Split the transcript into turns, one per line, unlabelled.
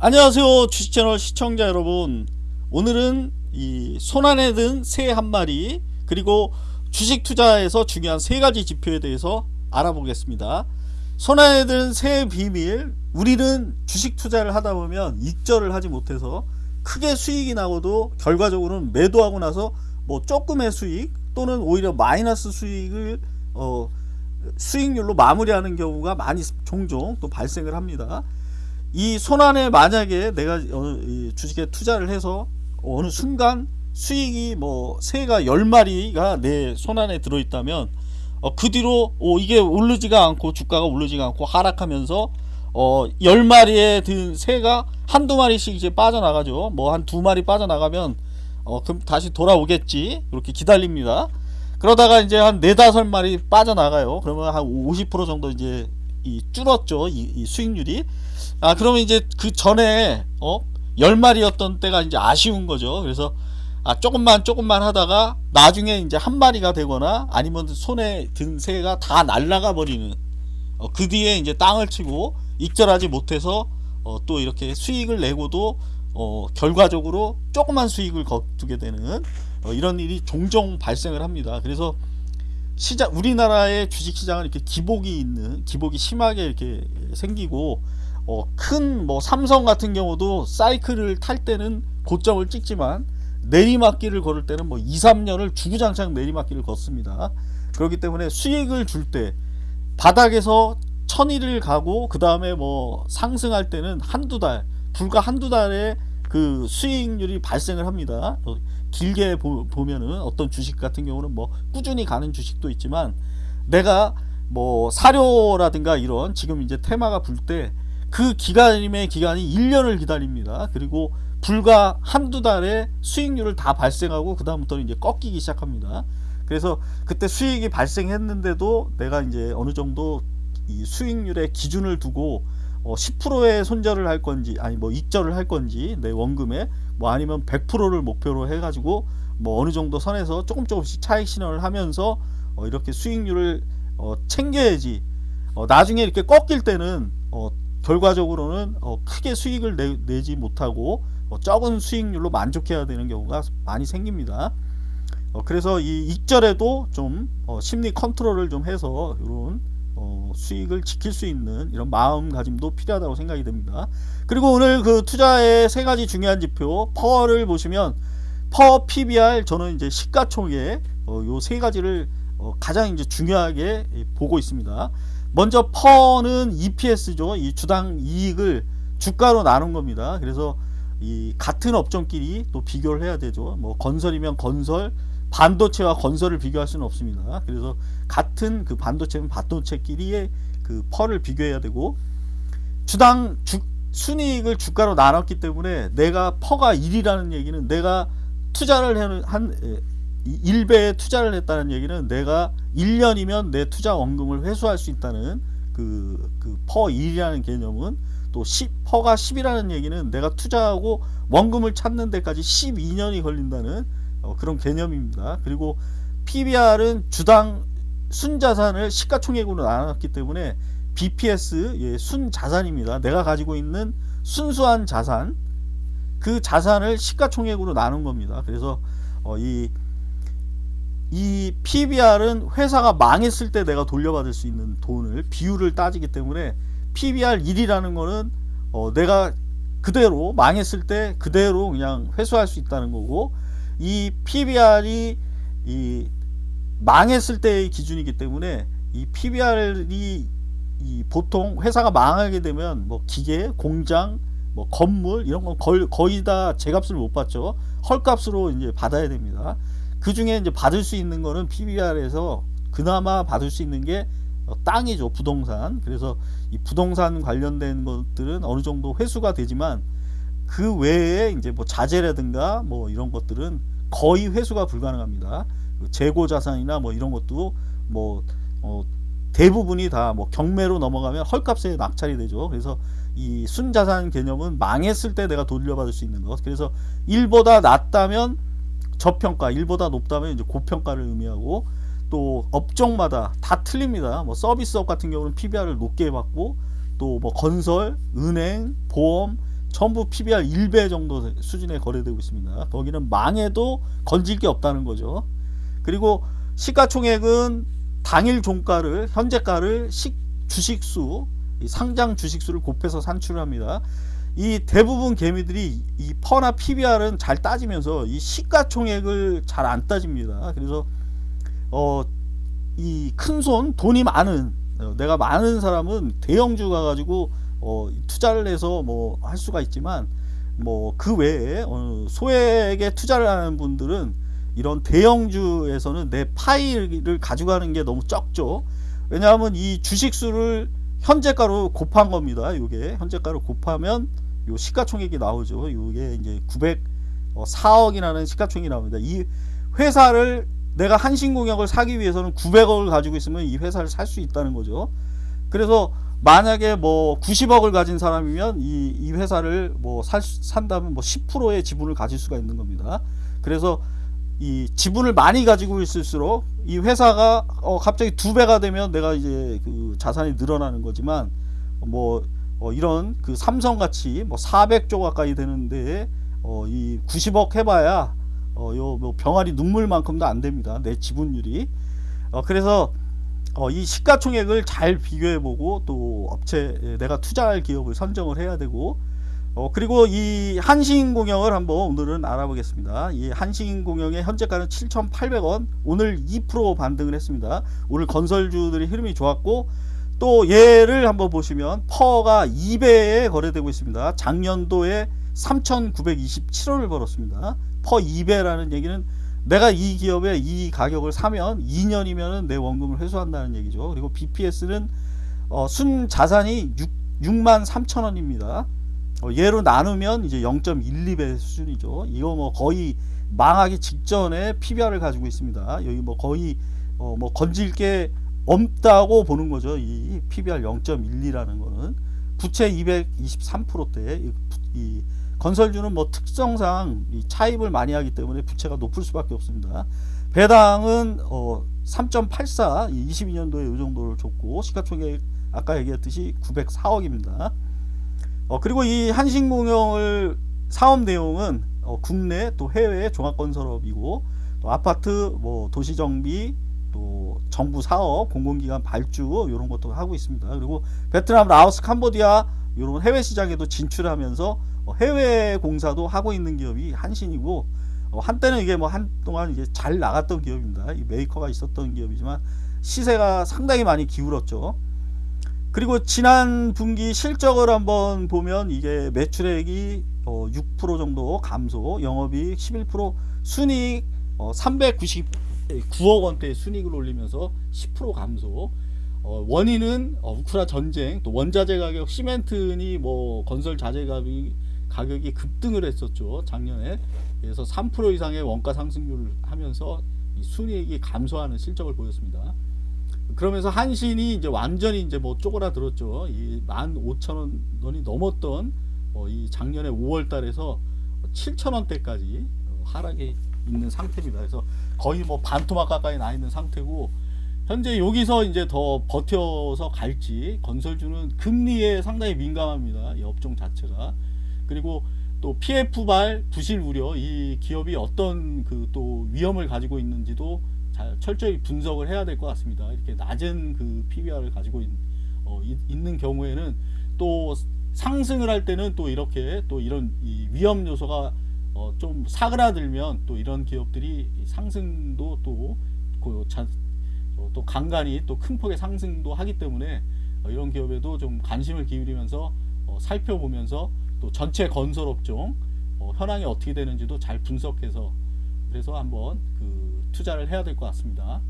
안녕하세요 주식채널 시청자 여러분. 오늘은 이 손안에 든 새 한 마리 그리고 주식 투자에서 중요한 세 가지 지표에 대해서 알아보겠습니다. 손안에 든 새 비밀 우리는 주식 투자를 하다 보면 익절을 하지 못해서 크게 수익이 나고도 결과적으로는 매도하고 나서 뭐 조금의 수익 또는 오히려 마이너스 수익을 어 수익률로 마무리하는 경우가 많이 종종 또 발생을 합니다 이 손안에 만약에 내가 주식에 투자를 해서 어느 순간 수익이 뭐 새가 10마리가 내 손안에 들어있다면 어, 그 뒤로 어, 이게 오르지가 않고 주가가 오르지가 않고 하락하면서 어, 10마리에 든 새가 한두 마리씩 이제 빠져나가죠. 뭐 한 두 마리 빠져나가면 어, 그럼 다시 돌아오겠지. 이렇게 기다립니다. 그러다가 이제 한 네다섯 마리 빠져나가요. 그러면 한 50% 정도 이제 이 줄었죠 이, 이 수익률이. 아 그러면 이제 그 전에 어 10마리였던 때가 이제 아쉬운 거죠. 그래서 아 조금만 조금만 하다가 나중에 이제 한 마리가 되거나 아니면 손에 든 새가 다 날라가 버리는 어, 그 뒤에 이제 땅을 치고 익절하지 못해서 어, 또 이렇게 수익을 내고도 어, 결과적으로 조그만 수익을 거두게 되는 어, 이런 일이 종종 발생을 합니다. 그래서 시장 우리나라의 주식 시장은 이렇게 기복이 있는 기복이 심하게 이렇게 생기고 어, 큰 뭐 삼성 같은 경우도 사이클을 탈 때는 고점을 찍지만 내리막길을 걸을 때는 뭐 2, 3년을 주구장창 내리막길을 걷습니다. 그렇기 때문에 수익을 줄 때 바닥에서 천일을 가고 그 다음에 뭐 상승할 때는 한두 달 불과 한두 달에 그 수익률이 발생을 합니다. 어, 길게 보, 면은 어떤 주식 같은 경우는 뭐 꾸준히 가는 주식도 있지만 내가 뭐 사료라든가 이런 지금 이제 테마가 불 때 그 기간임의 기간이 1년을 기다립니다. 그리고 불과 한두 달에 수익률을 다 발생하고 그 다음부터는 이제 꺾이기 시작합니다. 그래서 그때 수익이 발생했는데도 내가 이제 어느 정도 이 수익률의 기준을 두고 어 10%의 손절을 할 건지 아니 뭐 익절을 할 건지 내 원금에 뭐 아니면 100%를 목표로 해가지고 뭐 어느 정도 선에서 조금 조금씩 차익 실현을 하면서 어 이렇게 수익률을 어 챙겨야지 어 나중에 이렇게 꺾일 때는 어 결과적으로는 어, 크게 수익을 내, 지 못하고 어, 적은 수익률로 만족해야 되는 경우가 많이 생깁니다. 어, 그래서 이 익절에도 좀 어, 심리 컨트롤을 좀 해서 이런 어, 수익을 지킬 수 있는 이런 마음가짐도 필요하다고 생각이 됩니다. 그리고 오늘 그 투자의 세 가지 중요한 지표 퍼를 보시면 퍼 PBR 저는 이제 시가총액 어, 요세 가지를 어, 가장 이제 중요하게 보고 있습니다. 먼저 퍼는 EPS죠. 이 주당 이익을 주가로 나눈 겁니다. 그래서 이 같은 업종끼리 또 비교를 해야 되죠. 뭐 건설이면 건설, 반도체와 건설을 비교할 수는 없습니다. 그래서 같은 그 반도체면 반도체끼리의 그 PER를 비교해야 되고 주당 주, 순이익을 주가로 나눴기 때문에 내가 PER가 1이라는 얘기는 내가 투자를 한, 한 1배에 투자를 했다는 얘기는 내가 1년이면 내 투자 원금을 회수할 수 있다는 그, 그 PER 1이라는 개념은 또 10, PER가 10이라는 얘기는 내가 투자하고 원금을 찾는 데까지 10년이 걸린다는 어, 그런 개념입니다. 그리고 PBR은 주당 순자산을 시가총액으로 나눴기 때문에 BPS 예, 순자산입니다. 내가 가지고 있는 순수한 자산 그 자산을 시가총액으로 나눈 겁니다. 그래서 어, 이 이 PBR은 회사가 망했을 때 내가 돌려받을 수 있는 돈을 비율을 따지기 때문에 PBR 1이라는 거는 어 내가 그대로 망했을 때 그대로 그냥 회수할 수 있다는 거고 이 PBR이 이 망했을 때의 기준이기 때문에 이 PBR이 이 보통 회사가 망하게 되면 뭐 기계, 공장, 뭐 건물 이런 건 거의, 거의 다 제값을 못 받죠. 헐값으로 이제 받아야 됩니다. 그 중에 이제 받을 수 있는 거는 PBR에서 그나마 받을 수 있는 게 어, 땅이죠 부동산 그래서 이 부동산 관련된 것들은 어느 정도 회수가 되지만 그 외에 이제 뭐 자재라든가 뭐 이런 것들은 거의 회수가 불가능합니다. 그 재고 자산이나 뭐 이런 것도 뭐 어 대부분이 다 뭐 경매로 넘어가면 헐값에 낙찰이 되죠. 그래서 이 순자산 개념은 망했을 때 내가 돌려받을 수 있는 것. 그래서 1보다 낮다면 저평가 1보다 높다면 이제 고평가를 의미하고 또 업종마다 다 틀립니다. 뭐 서비스업 같은 경우는 PBR을 높게 받고 또 뭐 건설 은행 보험 전부 PBR 1배 정도 수준에 거래되고 있습니다. 거기는 망해도 건질 게 없다는 거죠. 그리고 시가총액은 당일 종가를 현재가를 시, 주식수 상장 주식수를 곱해서 산출합니다. 이 대부분 개미들이 이 퍼나 PBR은 잘 따지면서 이 시가총액을 잘 안 따집니다. 그래서 어 이 큰 손 돈이 많은 어, 내가 많은 사람은 대형주 가가지고 어 투자를 해서 뭐 할 수가 있지만 뭐 그 외에 어 소액에 투자를 하는 분들은 이런 대형주에서는 내 파일을 가져가는 게 너무 적죠. 왜냐하면 이 주식수를 현재가로 곱한 겁니다. 이게 현재가로 곱하면 요 시가총액이 나오죠. 이게 이제 904억이라는 시가총액이 나옵니다. 이 회사를 내가 한신공약을 사기 위해서는 900억을 가지고 있으면 이 회사를 살 수 있다는 거죠. 그래서 만약에 뭐 90억을 가진 사람이면 이, 이 회사를 뭐 살, 산다면 뭐 10%의 지분을 가질 수가 있는 겁니다. 그래서 이 지분을 많이 가지고 있을수록 이 회사가 어 갑자기 두 배가 되면 내가 이제 그 자산이 늘어나는 거지만 뭐 어 이런 그 삼성 같이 뭐 400조 가까이 되는데 어 이 90억 해봐야 어요 뭐 병아리 눈물만큼도 안 됩니다 내 지분율이 어 그래서 어 이 시가총액을 잘 비교해 보고 또 업체 내가 투자할 기업을 선정을 해야 되고 어, 그리고 이 한신공영을 한번 오늘은 알아보겠습니다. 이 한신공영의 현재가는 7,800원 오늘 2% 반등을 했습니다. 오늘 건설주들의 흐름이 좋았고 또 얘를 한번 보시면 퍼가 2배에 거래되고 있습니다. 작년도에 3,927원을 벌었습니다. 퍼 2배라는 얘기는 내가 이 기업의 이 가격을 사면 2년이면 내 원금을 회수한다는 얘기죠. 그리고 BPS는 어, 순 자산이 6, 6만 3천 원입니다. 어, 얘로 나누면 이제 0.12배 수준이죠. 이거 뭐 거의 망하기 직전에 PBR을 가지고 있습니다. 여기 뭐 거의 어, 뭐 건질 게 없다고 보는 거죠. 이 PBR 0.12라는 거는 부채 223%대 이, 이 건설주는 뭐 특성상 이 차입을 많이 하기 때문에 부채가 높을 수밖에 없습니다. 배당은 어 3.84 22년도에 이 정도를 줬고 시가총액 아까 얘기했듯이 904억입니다. 어, 그리고 이 한신공영을 사업 내용은 어, 국내 또 해외 종합건설업이고 또 아파트 뭐 도시정비 또 정부 사업 공공기관 발주 이런 것도 하고 있습니다. 그리고 베트남, 라오스, 캄보디아 이런 해외 시장에도 진출하면서 어, 해외 공사도 하고 있는 기업이 한신이고 어, 한때는 이게 뭐 한동안 이제 잘 나갔던 기업입니다. 이 메이커가 있었던 기업이지만 시세가 상당히 많이 기울었죠. 그리고 지난 분기 실적을 한번 보면 이게 매출액이 6% 정도 감소, 영업이익 11%, 순이익 399억 원대의 순이익을 올리면서 10% 감소. 어, 원인은 우크라 전쟁, 또 원자재 가격, 시멘트니 뭐 건설 자재 가격이, 가격이 급등을 했었죠 작년에. 그래서 3% 이상의 원가 상승률을 하면서 순이익이 감소하는 실적을 보였습니다. 그러면서 한신이 이제 완전히 이제 뭐 쪼그라들었죠. 이 15,000원이 넘었던 어, 이 작년에 5월 달에서 7,000원대까지 어, 하락에 있는 상태입니다. 그래서 거의 뭐 반토막 가까이 나 있는 상태고 현재 여기서 이제 더 버텨서 갈지 건설주는 금리에 상당히 민감합니다. 이 업종 자체가. 그리고 또 PF발 부실 우려 이 기업이 어떤 그 또 위험을 가지고 있는지도 잘 철저히 분석을 해야 될 것 같습니다. 이렇게 낮은 그 PBR을 가지고 있, 어, 있는 경우에는 또 상승을 할 때는 또 이렇게 또 이런 위험 요소가 어, 좀 사그라들면 또 이런 기업들이 상승도 또, 그 자, 어, 또 간간히 또 큰 폭의 상승도 하기 때문에 어, 이런 기업에도 좀 관심을 기울이면서 어, 살펴보면서 또 전체 건설업종 어, 현황이 어떻게 되는지도 잘 분석해서 그래서 한번 그 투자를 해야 될 것 같습니다.